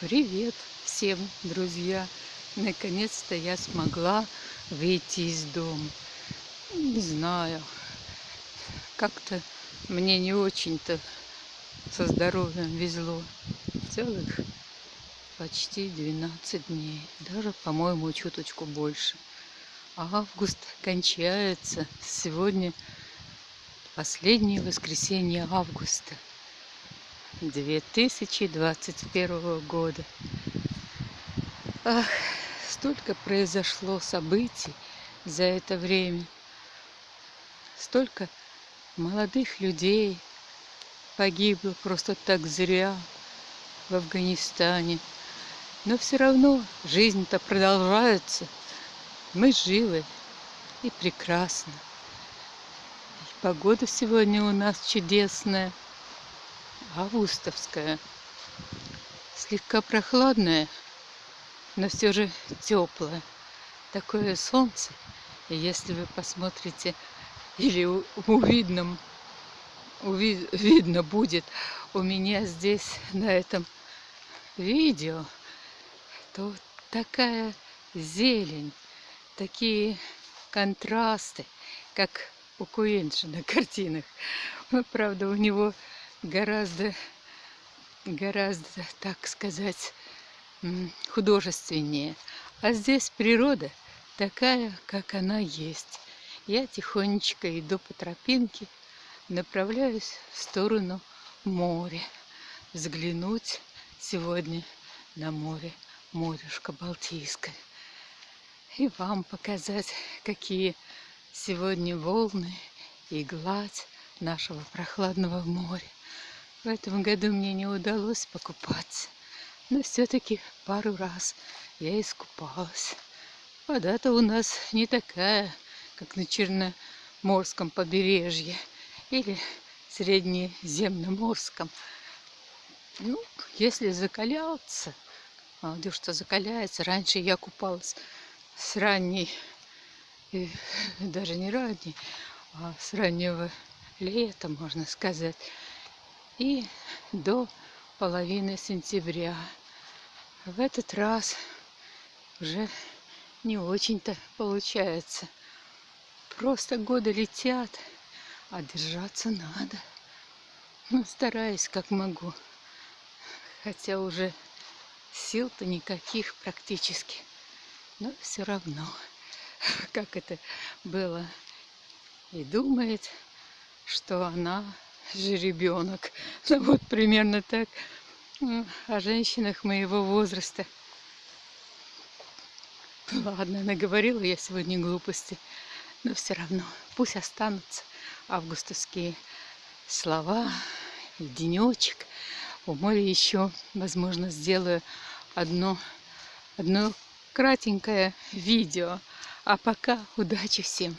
Привет всем, друзья! Наконец-то я смогла выйти из дома. Не знаю, как-то мне не очень-то со здоровьем везло. Целых почти 12 дней. Даже, по-моему, чуточку больше. Август кончается. Сегодня последнее воскресенье августа. 2021 года. Ах, столько произошло событий за это время. Столько молодых людей погибло просто так зря в Афганистане. Но все равно жизнь-то продолжается. Мы живы и прекрасно. И погода сегодня у нас чудесная августовская. Слегка прохладная, но все же теплая. Такое солнце. И если вы посмотрите, или увидно, уви, видно будет у меня здесь на этом видео, то такая зелень, такие контрасты, как у Куинджи на картинах. Правда, у него гораздо, гораздо, так сказать, художественнее. А здесь природа такая, как она есть. Я тихонечко иду по тропинке, направляюсь в сторону моря. Взглянуть сегодня на море, морюшка Балтийское. И вам показать, какие сегодня волны и гладь нашего прохладного моря. В этом году мне не удалось покупаться, но все-таки пару раз я искупалась. Вода-то у нас не такая, как на Черноморском побережье или Среднеземноморском. Ну, если закаляться, молодежь-то закаляется. Раньше я купалась с ранней, даже не ранней, а с раннего лета, можно сказать и до половины сентября. В этот раз уже не очень-то получается. Просто годы летят, а держаться надо. Ну, стараюсь как могу. Хотя уже сил-то никаких практически. Но все равно, как это было. И думает, что она жеребенок. Ну, вот примерно так о женщинах моего возраста. Ладно, наговорила я сегодня глупости, но все равно пусть останутся августовские слова и денечек. У моря еще, возможно, сделаю одно, одно кратенькое видео. А пока удачи всем!